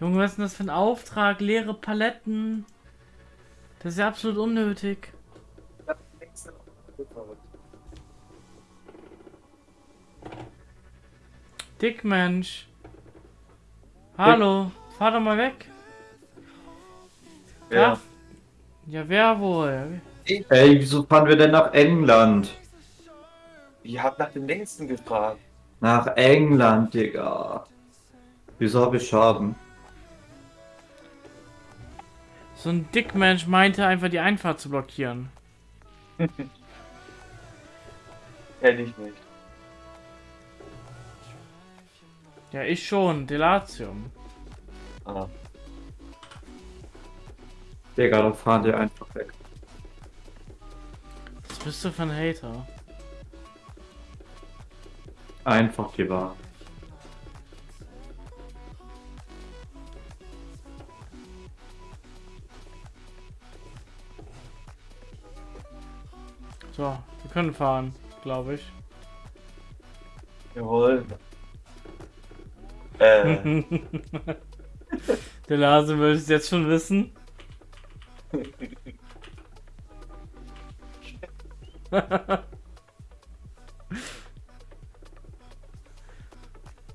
Junge, was ist denn das für ein Auftrag? Leere Paletten. Das ist ja absolut unnötig. Dickmensch. Hallo, fahr doch mal weg. Ja. Ja, wer wohl? Ey, wieso fahren wir denn nach England? Ihr habt nach dem längsten gefragt. Nach England, Digga. Wieso habe ich Schaden? So ein Dickmensch meinte einfach die Einfahrt zu blockieren. Kenn ich nicht. Ja, ich schon. Delatium. Ah. Digga, dann fahren die einfach weg. Was bist du für ein Hater? Einfach die Wahrheit. So, wir können fahren, glaube ich. Jawohl. Äh, Der Lase will es jetzt schon wissen. du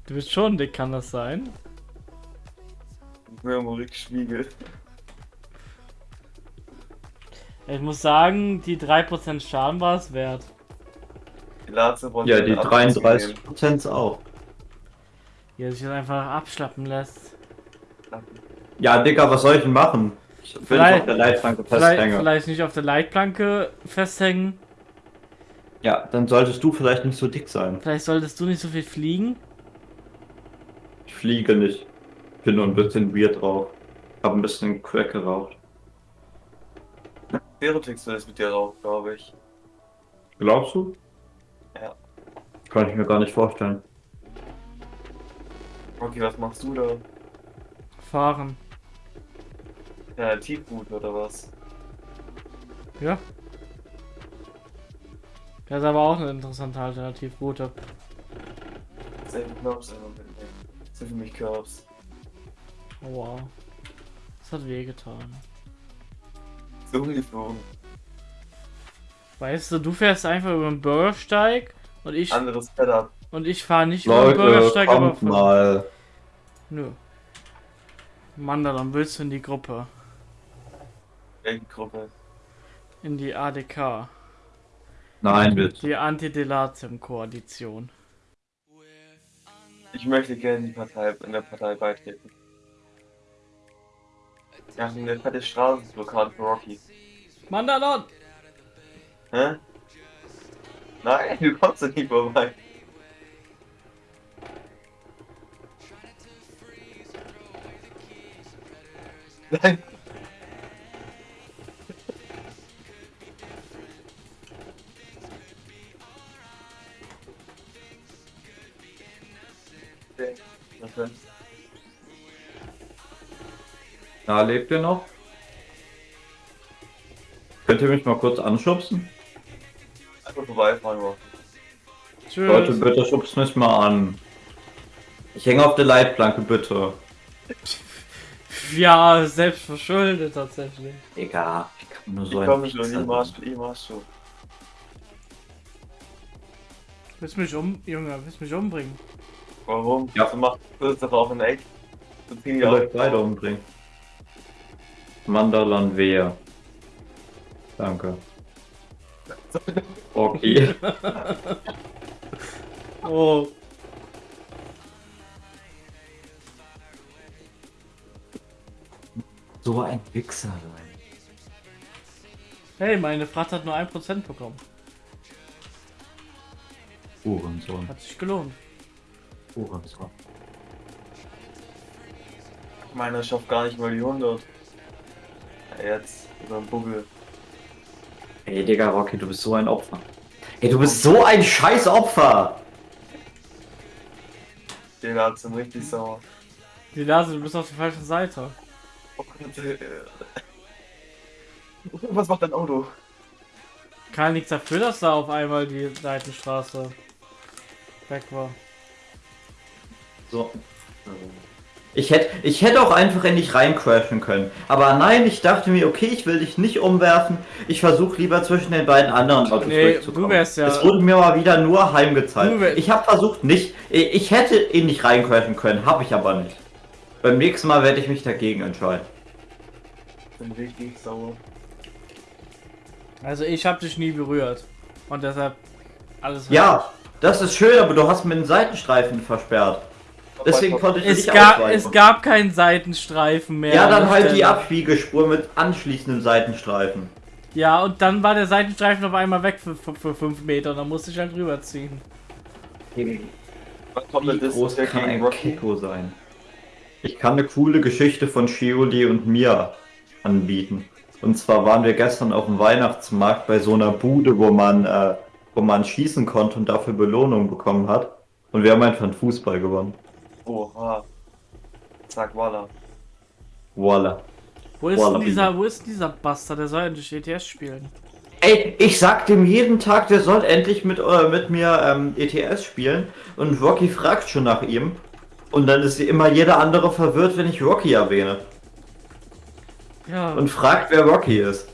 bist schon dick, kann das sein? Mürmurig Schwiegel. Ich muss sagen, die 3% Schaden war es wert. Die Ja, die den Abzug 33% auch. Er sich das einfach abschlappen lässt. Ja, Digga, was soll ich denn machen? Ich will nicht Vielleicht- auf der Leitplanke Vielleicht, festhängen. vielleicht nicht auf der Leitplanke festhängen. Ja, dann solltest du vielleicht nicht so dick sein. Vielleicht solltest du nicht so viel fliegen. Ich fliege nicht. Bin nur ein bisschen weird drauf. Hab ein bisschen Crack geraucht. Verotix will es mit dir rauchen, glaube ich. Glaubst du? Ja. Kann ich mir gar nicht vorstellen. Okay, was machst du da? Fahren. Ja, Tiefgut oder was? Ja. Das ist aber auch eine interessante Alternativroute. Viel Knobs immer mitnehmen. Sind für mich Curbs. Oh, wow. Das hat wehgetan. Umgeflogen. Weißt du, du fährst einfach über den Bürgersteig und ich Anderes Setup. und ich fahre nicht über den Leute, Bürgersteig, aber von- mal. Nö. Mann, dann willst du in die Gruppe. Welche Gruppe? In die ADK. Nein, bitte. Die Anti-Delatium-Koalition. Ich möchte gerne in die Partei, in der Partei beitreten. Ja, eine fette Straßenblockade für Rocky. Mandalon! Hä? Nein, du kommst da nicht vorbei. Nein. Okay, denn? Na, lebt ihr noch? Könnt ihr mich mal kurz anschubsen? Einfach vorbeifahren, Rocky. Tschüss. Leute, bitte schubst mich mal an. Ich hänge auf der Leitplanke, bitte. Ja, selbst verschuldet tatsächlich. Egal, ich kann nur so Ich ein komme schon, ich sein. ich mach schon. Willst mich um, Junge, willst mich umbringen? Warum? Ja. Du machst das doch auf ein Eck. Du ziehst Ich die euch beide umbringen. Mandalan Wehr. Danke. Okay. Oh. so ein Wichser, Leute. Hey, meine Frat hat nur 1% bekommen. Uhrensohn. Hat sich gelohnt. Uhrensohn. Meiner schafft gar nicht mal die 100. Ja, jetzt, über den Buckel. Ey, Digga, Rocky, du bist so ein Opfer. Ey, du bist so ein scheiß Opfer! Der hat sind richtig sauer. Die Nase, du bist auf der falschen Seite. Oh Gott. Was macht dein Auto? Kann nichts dafür, dass da auf einmal die Seitenstraße weg war. So. Ich hätte, ich hätte auch einfach in dich reincrashen können. Aber nein, ich dachte mir, okay, ich will dich nicht umwerfen. Ich versuche lieber zwischen den beiden anderen Autos Nee, durchzukommen. du wärst ja- Es wurde mir mal wieder nur heimgezeigt. Ich habe versucht nicht, ich hätte in dich reincrashen können, habe ich aber nicht. Beim nächsten Mal werde ich mich dagegen entscheiden. bin richtig sauer. Also ich habe dich nie berührt. Und deshalb alles Ja, das ist schön, aber du hast mir den Seitenstreifen versperrt. Deswegen konnte ich Es nicht gab, ausweichen. es gab keinen Seitenstreifen mehr. ja, an dann halt die Stelle. Abbiegespur mit anschließendem Seitenstreifen. Ja, und dann war der Seitenstreifen auf einmal weg für, für, für fünf Meter. Dann musste ich halt rüberziehen. Wann kommt Wie das groß kann gegen ein Rocky? Kiko sein? Ich kann eine coole Geschichte von Shioli und mir anbieten. Und zwar waren wir gestern auf dem Weihnachtsmarkt bei so einer Bude, wo man, äh, wo man schießen konnte und dafür Belohnung bekommen hat. Und wir haben einfach einen Fußball gewonnen. Oha. Sag Walla. Voila. Wo ist Wallaby. denn dieser, wo ist dieser Bastard? Der soll endlich ETS spielen. Ey, ich sag dem jeden Tag, der soll endlich mit, äh, mit mir ähm, ETS spielen. Und Rocky fragt schon nach ihm. Und dann ist immer jeder andere verwirrt, wenn ich Rocky erwähne. Ja, Und fragt, wer Rocky ist.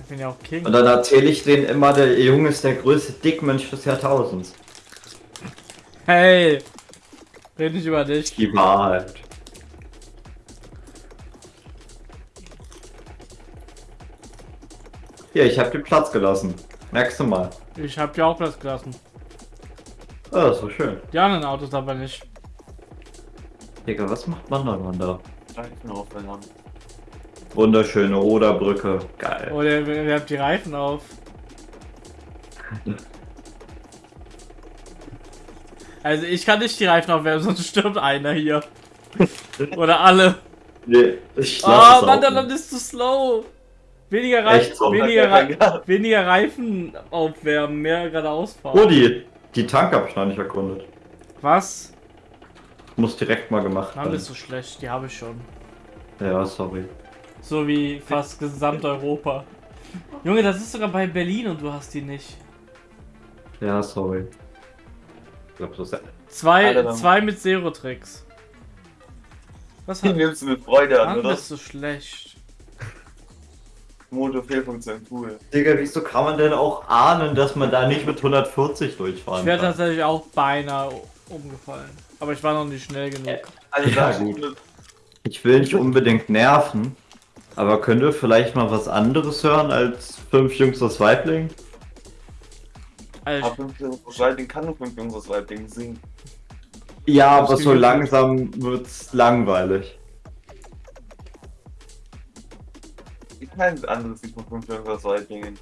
ich bin ja auch King. Und dann erzähle ich denen immer, der Junge ist der größte Dickmensch des Jahrtausends. Hey! Red nicht über dich. Die Wahrheit. Hier, ich habe dir Platz gelassen. Merkst du mal. Ich hab dir auch Platz gelassen. Oh, das so schön. Die anderen Autos aber nicht. Digga, was macht man da, Mann da? Reifen aufwärmen. Wunderschöne Oderbrücke. Geil. Oder ihr, ihr habt die Reifen auf. Also ich kann nicht die Reifen aufwärmen, sonst stirbt einer hier. Oder alle. Nee, ich lass Ah, es Mann, dann nicht. ist zu slow. Weniger Reifen, so? weniger, Re weniger Reifen aufwärmen, mehr geradeaus fahren. Oh, die, die Tank habe ich noch nicht erkundet. Was? Muss direkt mal gemacht werden. bist du schlecht, die habe ich schon. Ja, sorry. So wie fast gesamt Europa. Junge, das ist sogar bei Berlin und du hast die nicht. Ja, sorry. Ich glaube, so ist Zwei, zwei mit Zero-Tricks. Was Die hat nimmst du mit Freude an, oder? bist du schlecht. Motor-Fehlfunktion, cool. Digga, wieso kann man denn auch ahnen, dass man da nicht mit 140 Ich durchfahren wäre kann? tatsächlich auch beinahe umgefallen. Aber ich war noch nicht schnell genug. Also Ja, gut. Ich will nicht unbedingt nerven, aber könnt ihr vielleicht mal was anderes hören als fünf Jungs aus Weibling? Aber 5 Jungs Weibling kann nur 5 Jungs Weibling singen. Ja, aber so langsam wird's langweilig. Ich kein anderes Lied von 5 Jungs Weiblingen.